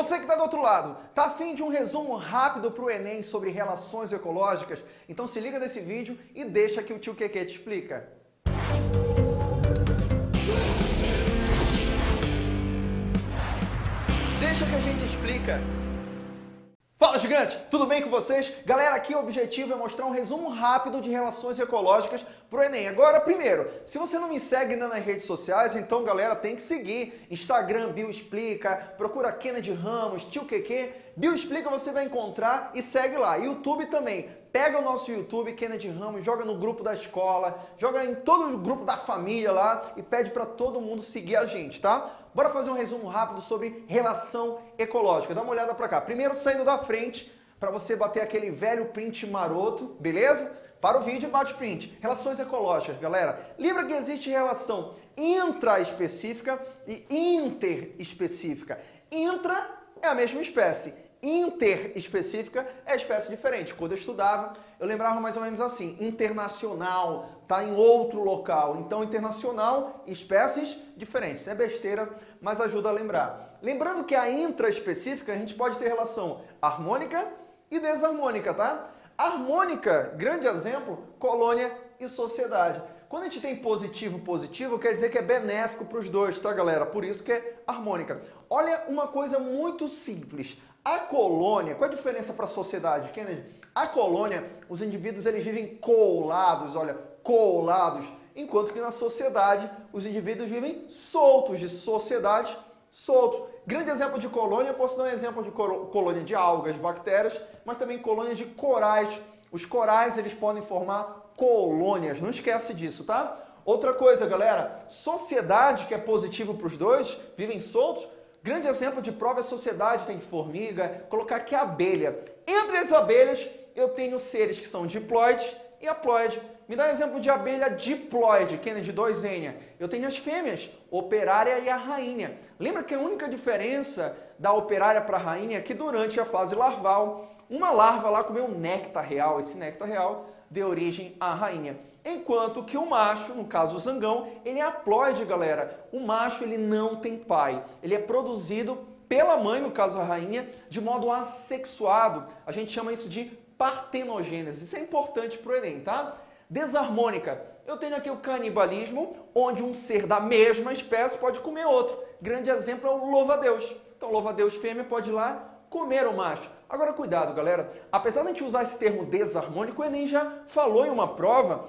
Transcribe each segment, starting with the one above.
Você que está do outro lado, tá afim de um resumo rápido para o Enem sobre relações ecológicas? Então se liga nesse vídeo e deixa que o tio Keke te explica. Deixa que a gente explica. Fala gigante, tudo bem com vocês? Galera, aqui o objetivo é mostrar um resumo rápido de relações ecológicas para o Enem. Agora, primeiro, se você não me segue ainda nas redes sociais, então galera, tem que seguir. Instagram, Bio Explica, procura Kennedy Ramos, Tio QQ, Bio Explica você vai encontrar e segue lá. YouTube também, pega o nosso YouTube, Kennedy Ramos, joga no grupo da escola, joga em todo o grupo da família lá e pede para todo mundo seguir a gente, tá? Bora fazer um resumo rápido sobre relação ecológica. Dá uma olhada para cá. Primeiro, saindo da frente, para você bater aquele velho print maroto, beleza? Para o vídeo, bate print. Relações ecológicas, galera. Lembra que existe relação intraespecífica e interespecífica. Intra é a mesma espécie interespecífica é espécie diferente. Quando eu estudava, eu lembrava mais ou menos assim, internacional, tá em outro local. Então, internacional, espécies diferentes. É besteira, mas ajuda a lembrar. Lembrando que a intraespecífica, a gente pode ter relação harmônica e desarmônica, tá? Harmônica, grande exemplo, colônia e sociedade. Quando a gente tem positivo, positivo, quer dizer que é benéfico para os dois, tá, galera? Por isso que é harmônica. Olha uma coisa muito simples. A colônia, qual a diferença para a sociedade, Kennedy? A colônia, os indivíduos eles vivem colados, olha, colados, enquanto que na sociedade os indivíduos vivem soltos, de sociedade, soltos. Grande exemplo de colônia, posso dar um exemplo de colônia de algas, bactérias, mas também colônias de corais. Os corais eles podem formar colônias, não esquece disso, tá? Outra coisa, galera, sociedade que é positivo para os dois, vivem soltos, Grande exemplo de prova é sociedade, tem formiga, colocar aqui abelha. Entre as abelhas, eu tenho seres que são diploides e haploide. Me dá um exemplo de abelha diploide, Kennedy 2N. Eu tenho as fêmeas, operária e a rainha. Lembra que a única diferença da operária para a rainha é que durante a fase larval, uma larva lá comeu um néctar real. Esse néctar real deu origem à rainha. Enquanto que o macho, no caso o zangão, ele é haploide, galera. O macho ele não tem pai. Ele é produzido pela mãe, no caso a rainha, de modo assexuado. A gente chama isso de partenogênese. Isso é importante para o Enem, tá? Desarmônica. Eu tenho aqui o canibalismo, onde um ser da mesma espécie pode comer outro. Grande exemplo é o louva-a-Deus. Então, louva-a-Deus fêmea pode ir lá comer o macho. Agora, cuidado, galera. Apesar de a gente usar esse termo desarmônico, o Enem já falou em uma prova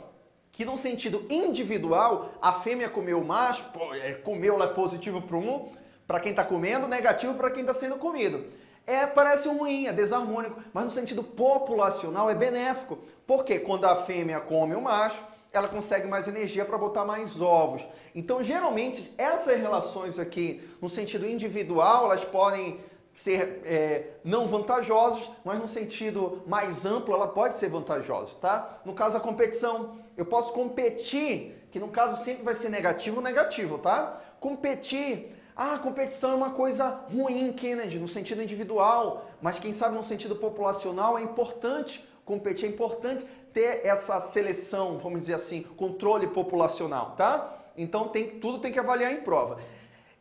que num sentido individual, a fêmea comeu o macho, é, comeu lá positivo para um, para quem está comendo, negativo para quem está sendo comido. É, parece ruim, é desarmônico, mas no sentido populacional é benéfico. Porque quando a fêmea come o macho, ela consegue mais energia para botar mais ovos. Então, geralmente, essas relações aqui, no sentido individual, elas podem ser é, não vantajosas, mas no sentido mais amplo ela pode ser vantajosa, tá? No caso da competição, eu posso competir, que no caso sempre vai ser negativo, negativo, tá? Competir, ah, competição é uma coisa ruim, Kennedy, no sentido individual, mas quem sabe no sentido populacional é importante competir, é importante ter essa seleção, vamos dizer assim, controle populacional, tá? Então tem, tudo tem que avaliar em prova.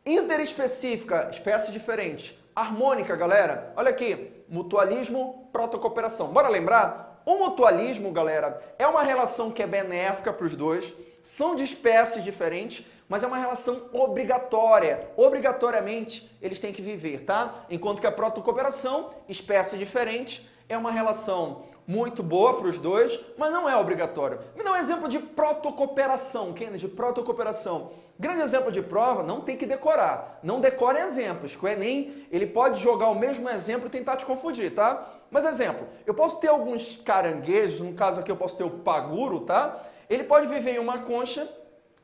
Interespecífica, espécie diferente. Harmônica, galera, olha aqui, mutualismo, protocooperação. Bora lembrar? O mutualismo, galera, é uma relação que é benéfica para os dois, são de espécies diferentes, mas é uma relação obrigatória. Obrigatoriamente, eles têm que viver, tá? Enquanto que a protocooperação, espécies diferentes, é uma relação muito boa para os dois, mas não é obrigatório. Me dá um exemplo de protocooperação, Kennedy, protocooperação. Grande exemplo de prova, não tem que decorar. Não decore exemplos, o Enem ele pode jogar o mesmo exemplo e tentar te confundir, tá? Mas exemplo, eu posso ter alguns caranguejos, no caso aqui eu posso ter o paguro, tá? Ele pode viver em uma concha,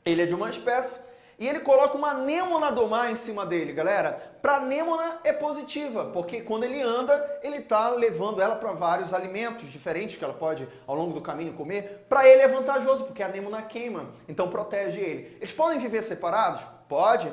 ele é de uma espécie, e ele coloca uma anêmona do mar em cima dele, galera. Para anêmona é positiva, porque quando ele anda, ele está levando ela para vários alimentos diferentes que ela pode, ao longo do caminho, comer. Para ele é vantajoso, porque a anêmona queima, então protege ele. Eles podem viver separados? Pode.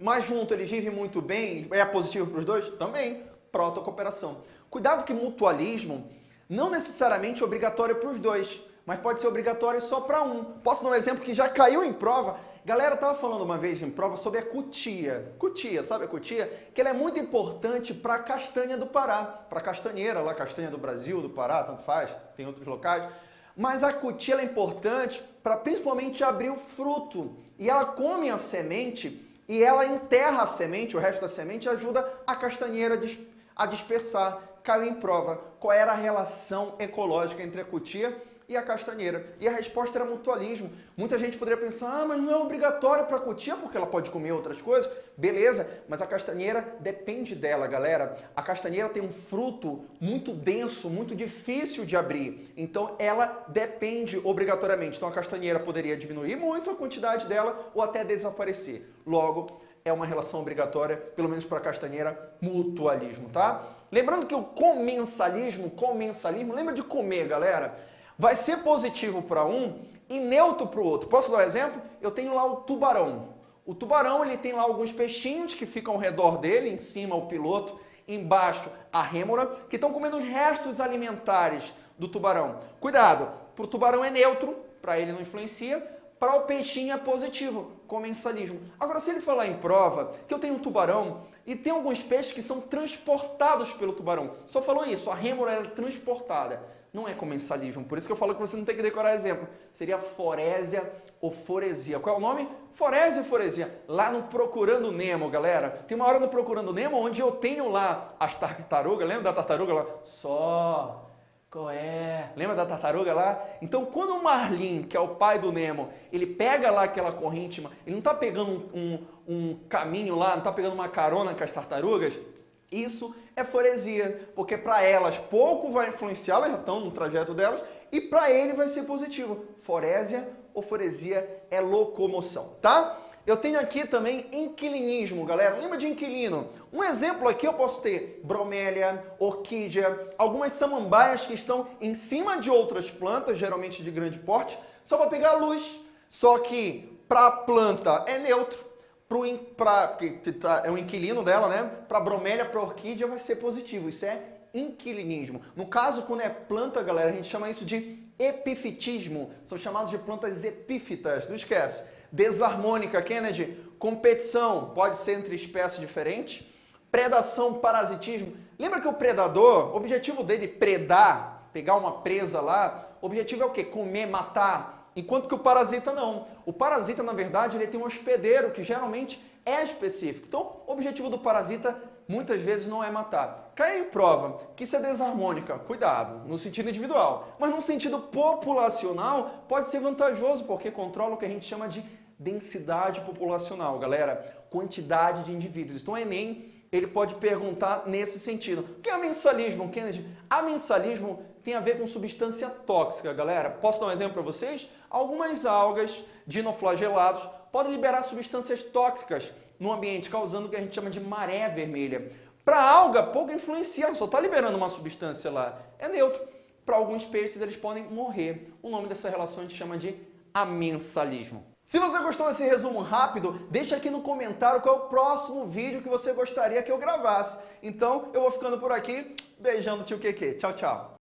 Mas junto eles vivem muito bem, é positivo para os dois? Também. Protocooperação. Cuidado que mutualismo não necessariamente é obrigatório para os dois, mas pode ser obrigatório só para um. Posso dar um exemplo que já caiu em prova Galera, tava falando uma vez em prova sobre a cutia. Cutia, sabe a cutia? Que ela é muito importante para a castanha do Pará, para a castanheira, lá castanha do Brasil, do Pará, tanto faz, tem outros locais. Mas a cutia é importante para principalmente abrir o fruto. E ela come a semente e ela enterra a semente, o resto da semente ajuda a castanheira a dispersar. Caiu em prova qual era a relação ecológica entre a cutia e a castanheira. E a resposta era mutualismo. Muita gente poderia pensar, ah, mas não é obrigatório para a cutia porque ela pode comer outras coisas. Beleza, mas a castanheira depende dela, galera. A castanheira tem um fruto muito denso, muito difícil de abrir. Então ela depende obrigatoriamente. Então a castanheira poderia diminuir muito a quantidade dela ou até desaparecer. Logo, é uma relação obrigatória, pelo menos para a castanheira, mutualismo, tá? Lembrando que o comensalismo, comensalismo, lembra de comer, galera? Vai ser positivo para um e neutro para o outro. Posso dar um exemplo? Eu tenho lá o tubarão. O tubarão ele tem lá alguns peixinhos que ficam ao redor dele, em cima o piloto, embaixo a rêmora, que estão comendo os restos alimentares do tubarão. Cuidado, para o tubarão é neutro, para ele não influencia, para o peixinho é positivo, comensalismo. Agora, se ele falar em prova que eu tenho um tubarão e tem alguns peixes que são transportados pelo tubarão, só falou isso, a rêmora é transportada não é comensalismo. Por isso que eu falo que você não tem que decorar exemplo. Seria forésia ou foresia. Qual é o nome? Forésia ou foresia. Lá no Procurando Nemo, galera. Tem uma hora no Procurando Nemo onde eu tenho lá as tartarugas. Lembra da tartaruga lá? Só. Qual é? Lembra da tartaruga lá? Então, quando o Marlin, que é o pai do Nemo, ele pega lá aquela corrente, ele não está pegando um, um caminho lá, não está pegando uma carona com as tartarugas, isso é foresia, porque para elas pouco vai influenciar, elas já estão no trajeto delas, e para ele vai ser positivo. Forésia ou foresia é locomoção, tá? Eu tenho aqui também inquilinismo, galera. Lembra de inquilino? Um exemplo aqui eu posso ter bromélia, orquídea, algumas samambaias que estão em cima de outras plantas, geralmente de grande porte, só para pegar luz. Só que para a planta é neutro, para que tá, é o inquilino dela, né? Para bromélia, para orquídea vai ser positivo. Isso é inquilinismo. No caso, quando é planta, galera, a gente chama isso de epifitismo. São chamados de plantas epífitas, não esquece. Desarmônica, Kennedy, competição, pode ser entre espécies diferentes. Predação, parasitismo. Lembra que o predador, o objetivo dele predar, pegar uma presa lá, o objetivo é o quê? Comer, matar, Enquanto que o parasita não. O parasita, na verdade, ele tem um hospedeiro que geralmente é específico. Então, o objetivo do parasita muitas vezes não é matar. Cai em prova que isso é desarmônica, cuidado, no sentido individual. Mas no sentido populacional, pode ser vantajoso, porque controla o que a gente chama de densidade populacional, galera. Quantidade de indivíduos. Então, o Enem ele pode perguntar nesse sentido. O que é amensalismo, Kennedy? Amensalismo tem a ver com substância tóxica, galera. Posso dar um exemplo para vocês? Algumas algas dinoflagelados podem liberar substâncias tóxicas no ambiente, causando o que a gente chama de maré vermelha. Para alga, pouco influencia, só está liberando uma substância lá. É neutro. Para alguns peixes, eles podem morrer. O nome dessa relação a gente chama de amensalismo. Se você gostou desse resumo rápido, deixa aqui no comentário qual é o próximo vídeo que você gostaria que eu gravasse. Então, eu vou ficando por aqui. Beijando tio Keke. Tchau, tchau.